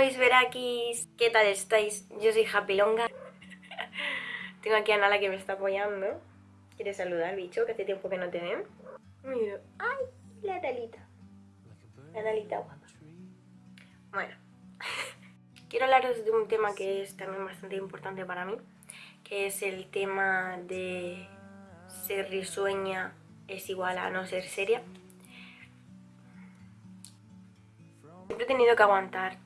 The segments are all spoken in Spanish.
mis verakis, ¿qué tal estáis? Yo soy Happy Longa. Tengo aquí a Nala que me está apoyando. ¿Quieres saludar, bicho? Que hace tiempo que no te ven. Mira, ¡ay! La Nalita. La Nalita guapa. Bueno, quiero hablaros de un tema que es también bastante importante para mí, que es el tema de ser risueña es igual a no ser seria. Siempre he tenido que aguantar,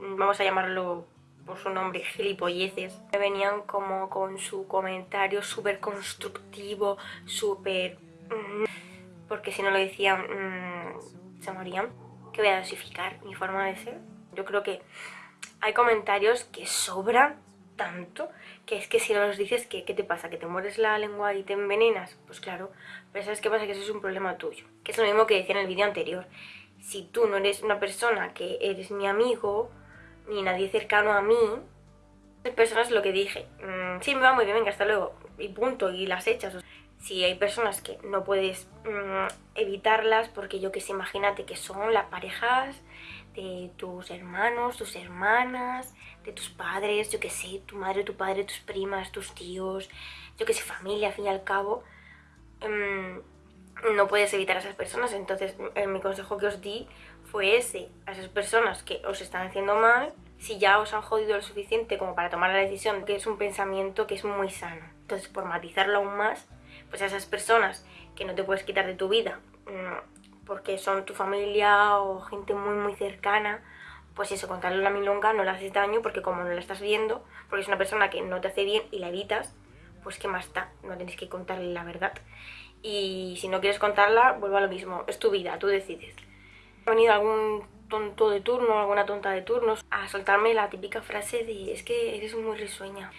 vamos a llamarlo por su nombre, gilipolleces. Me venían como con su comentario súper constructivo, súper... Mm, porque si no lo decían, mm, se morían. Que voy a dosificar mi forma de ser. Yo creo que hay comentarios que sobran tanto que es que si no los dices, ¿qué, ¿qué te pasa? ¿Que te mueres la lengua y te envenenas? Pues claro, pero ¿sabes qué pasa? Que eso es un problema tuyo. Que es lo mismo que decía en el vídeo anterior. Si tú no eres una persona que eres mi amigo, ni nadie cercano a mí, hay personas lo que dije, mmm, sí, me va muy bien, venga, hasta luego, y punto, y las echas. Si hay personas que no puedes mmm, evitarlas, porque yo que sé, imagínate que son las parejas de tus hermanos, tus hermanas, de tus padres, yo que sé, tu madre, tu padre, tus primas, tus tíos, yo que sé, familia, al fin y al cabo, mmm, no puedes evitar a esas personas. Entonces, mi consejo que os di fue ese, a esas personas que os están haciendo mal, si ya os han jodido lo suficiente como para tomar la decisión, que es un pensamiento que es muy sano. Entonces, por matizarlo aún más, pues a esas personas que no te puedes quitar de tu vida, porque son tu familia o gente muy muy cercana, pues eso, contarle la milonga no le haces daño porque como no la estás viendo, porque es una persona que no te hace bien y la evitas, pues qué más está, no tienes que contarle la verdad. Y si no quieres contarla, vuelvo a lo mismo, es tu vida, tú decides. Ha venido algún tonto de turno, alguna tonta de turnos, a soltarme la típica frase de es que eres muy risueña.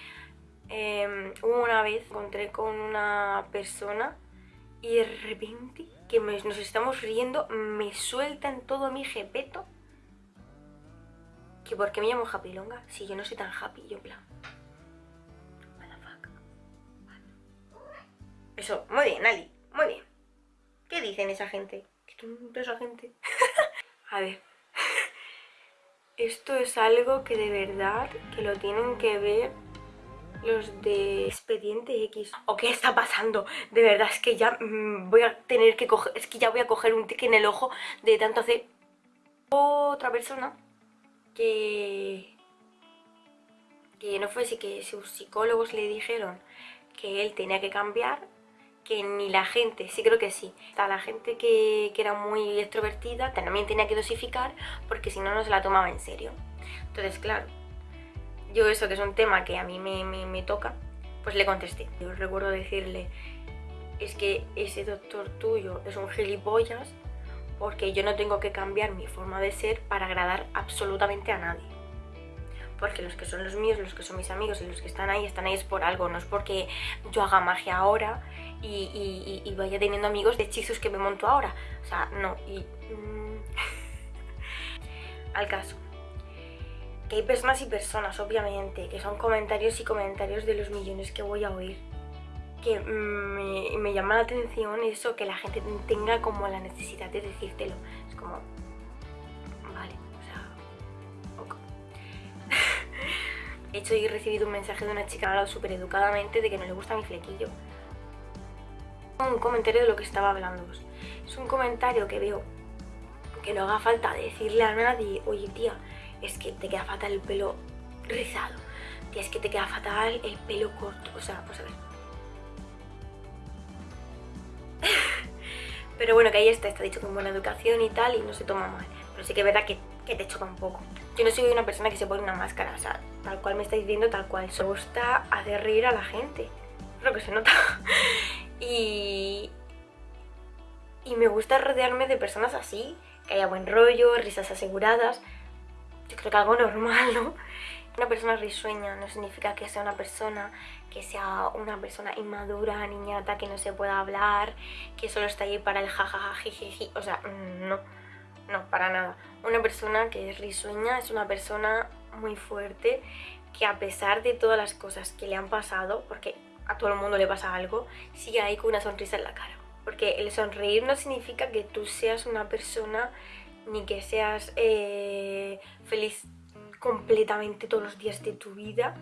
Eh, una vez encontré con una persona y de repente que nos estamos riendo me suelta en todo mi jepeto que por qué me llamo Happy Longa si yo no soy tan happy, yo en plan Eso, muy bien, Ali, muy bien. ¿Qué dicen esa gente? ¿Qué tonta esa gente? A ver. Esto es algo que de verdad que lo tienen que ver los de Expediente X. ¿O qué está pasando? De verdad, es que ya mm, voy a tener que coger... Es que ya voy a coger un tic en el ojo de tanto hacer... Otra persona que... Que no fuese que sus psicólogos le dijeron que él tenía que cambiar que ni la gente, sí creo que sí, la gente que, era muy extrovertida también tenía que dosificar porque si no, no se la tomaba en serio. Entonces, claro, yo eso que es un tema que a mí me, me toca, pues le contesté. Yo recuerdo decirle, es que ese doctor tuyo es un gilipollas porque yo no tengo que cambiar mi forma de ser para agradar absolutamente a nadie porque los que son los míos, los que son mis amigos y los que están ahí, están ahí es por algo, no es porque yo haga magia ahora y, vaya teniendo amigos de hechizos que me monto ahora. O sea, no. Y, mm, al caso. Que hay personas y personas, obviamente, que son comentarios y comentarios de los millones que voy a oír. Que me, me llama la atención eso, que la gente tenga como la necesidad de decírtelo. Es como, vale, o sea, ok. He hecho y recibido un mensaje de una chica hablado súper educadamente de que no le gusta mi flequillo un comentario de lo que estaba hablando. Es un comentario que veo que no haga falta decirle a nadie, oye tía, es que te queda fatal el pelo rizado, tía, es que te queda fatal el pelo corto, o sea, pues a ver. Pero bueno, que ahí está, está dicho con buena educación y tal, y no se toma mal. Pero sí que es verdad que, que te choca un poco. Yo no soy una persona que se pone una máscara, o sea, tal cual me estáis viendo, tal cual. Me gusta hacer reír a la gente. Lo que se nota. Y, y me gusta rodearme de personas así, que haya buen rollo, risas aseguradas. Yo creo que algo normal, ¿no? Una persona risueña no significa que sea una persona que sea una persona inmadura, niñata, que no se pueda hablar, que solo está ahí para el jajaja, jijiji. O sea, no, no, para nada. Una persona que es risueña es una persona muy fuerte que a pesar de todas las cosas que le han pasado, porque a todo el mundo le pasa algo, sigue ahí con una sonrisa en la cara. Porque el sonreír no significa que tú seas una persona ni que seas eh, feliz completamente todos los días de tu vida.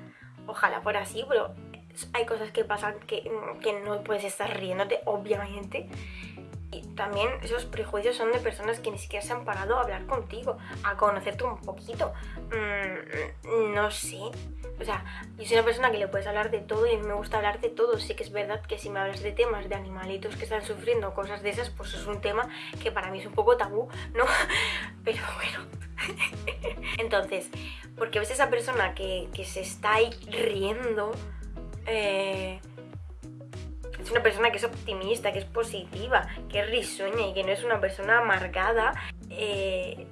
Ojalá fuera así, pero hay cosas que pasan que, que no puedes estar riéndote, obviamente. Y también esos prejuicios son de personas que ni siquiera se han parado a hablar contigo, a conocerte un poquito. Mm, no sé. O sea, yo soy una persona que le puedes hablar de todo y a mí me gusta hablar de todo. Sí que es verdad que si me hablas de temas de animalitos que están sufriendo, cosas de esas, pues es un tema que para mí es un poco tabú, ¿no? Pero bueno. Entonces, porque ves esa persona que, que se está ahí riendo, eh, es una persona que es optimista, que es positiva, que es risueña y que no es una persona amargada, eh,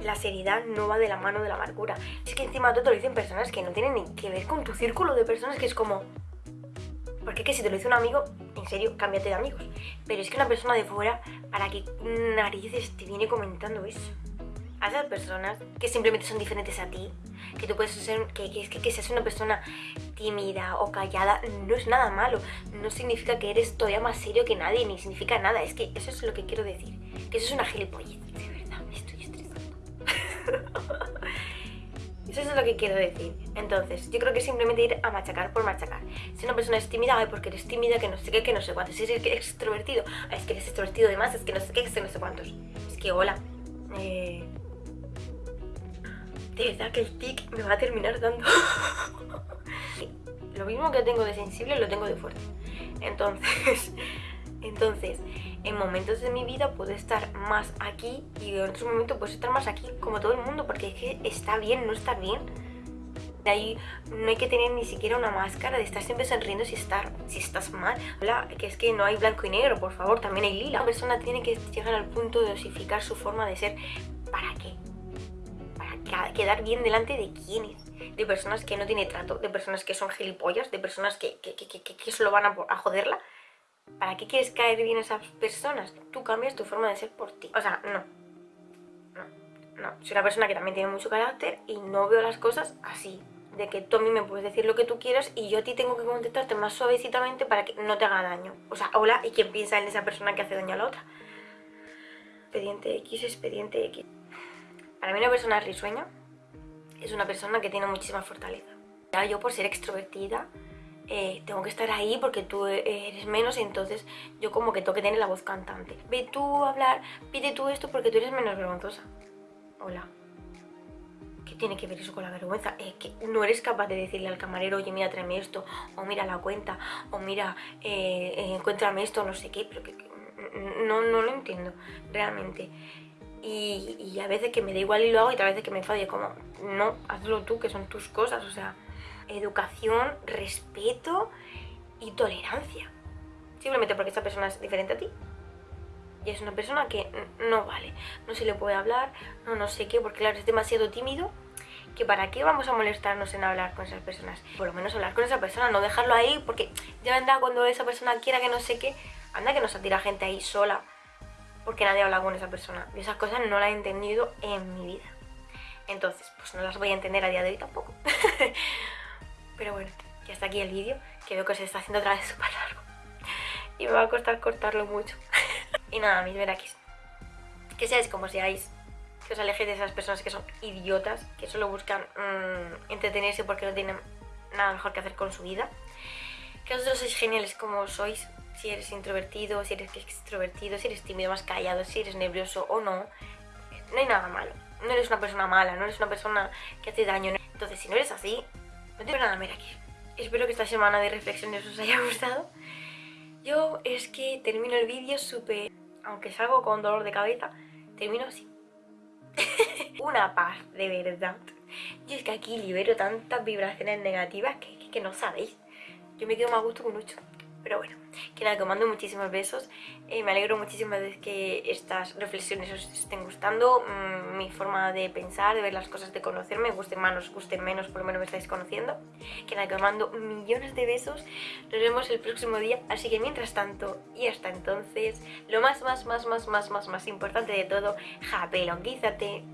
la seriedad no va de la mano de la amargura. Es que encima todo te lo dicen personas que no tienen ni que ver con tu círculo de personas, que es como... Porque es que si te lo dice un amigo, en serio, cámbiate de amigos. Pero es que una persona de fuera, ¿para qué narices te viene comentando eso? A personas que simplemente son diferentes a ti, que tú puedes ser, que, que, que, que seas una persona tímida o callada, no es nada malo, no significa que eres todavía más serio que nadie, ni significa nada, es que eso es lo que quiero decir, que eso es una gilipollez, de verdad, me estoy estresando. Eso es lo que quiero decir. Entonces, yo creo que simplemente ir a machacar por machacar. Si una persona es tímida, ay, porque eres tímida, que no sé qué, que no sé cuántos. Si eres extrovertido, ay, es que eres extrovertido de más, es que no sé qué, es que no sé cuántos. Es que, hola, eh, de verdad que el tic me va a terminar dando. lo mismo que tengo de sensible lo tengo de fuerte. Entonces, entonces, en momentos de mi vida puedo estar más aquí y en otros momentos puedo estar más aquí, como todo el mundo, porque es que está bien no estar bien. De ahí no hay que tener ni siquiera una máscara de estar siempre sonriendo si, estar, si estás mal. Hola, que es que no hay blanco y negro, por favor, también hay lila. Una persona tiene que llegar al punto de osificar su forma de ser. ¿Para qué? Quedar bien delante de quiénes, de personas que no tiene trato, de personas que son gilipollas, de personas que, que, que, que solo van a, joderla. ¿Para qué quieres caer bien a esas personas? Tú cambias tu forma de ser por ti. O sea, no. No, no. Soy una persona que también tiene mucho carácter y no veo las cosas así. De que tú a mí me puedes decir lo que tú quieras y yo a ti tengo que contestarte más suavecitamente para que no te haga daño. O sea, hola, ¿y quién piensa en esa persona que hace daño a la otra? Expediente X, expediente X. Para mí una persona risueña es una persona que tiene muchísima fortaleza. Yo por ser extrovertida eh, tengo que estar ahí porque tú eres menos, entonces yo como que tengo que tener la voz cantante. Ve tú a hablar, pide tú esto porque tú eres menos vergonzosa. Hola. ¿Qué tiene que ver eso con la vergüenza? No eres capaz de decirle al camarero, oye, mira, tráeme esto, o mira la cuenta, o mira, eh, eh, encuéntrame esto, no sé qué, pero no, no lo entiendo, realmente. Y, a veces que me da igual y lo hago y otras veces que me enfado como, no, hazlo tú, que son tus cosas, o sea, educación, respeto y tolerancia. Simplemente porque esta persona es diferente a ti. Y es una persona que no vale, no se le puede hablar, no no sé qué, porque claro, es demasiado tímido que para qué vamos a molestarnos en hablar con esas personas. Por lo menos hablar con esa persona, no dejarlo ahí, porque ya vendrá cuando esa persona quiera que no sé qué, anda que nos atira gente ahí sola porque nadie habla con esa persona. Y esas cosas no las he entendido en mi vida. Entonces, pues no las voy a entender a día de hoy tampoco. Pero bueno, ya está aquí el vídeo, que veo que se está haciendo otra vez súper largo. Y me va a costar cortarlo mucho. y nada, mis verakis. Que seáis como seáis, que os alejéis de esas personas que son idiotas, que solo buscan mmm, entretenerse porque no tienen nada mejor que hacer con su vida. Que vosotros sois geniales como sois, si eres introvertido, si eres extrovertido, si eres tímido, más callado, si eres nervioso o no, no hay nada malo. No eres una persona mala, no eres una persona que hace daño. Entonces, si no eres así, no tengo nada mira aquí. Espero que esta semana de reflexiones os haya gustado. Yo es que termino el vídeo súper... Aunque salgo con dolor de cabeza, termino así. una paz, de verdad. Yo es que aquí libero tantas vibraciones negativas que, que, no sabéis. Yo me quedo más gusto con mucho. Pero bueno, que nada, que mando muchísimos besos. Eh, me alegro muchísimo de que estas reflexiones os estén gustando. Mmm, mi forma de pensar, de ver las cosas, de conocerme, gusten más, os gusten menos, por lo menos me estáis conociendo. Que nada, que os mando millones de besos. Nos vemos el próximo día. Así que mientras tanto, y hasta entonces, lo más, más, más, más, más, más, más importante de todo, japelonguízate.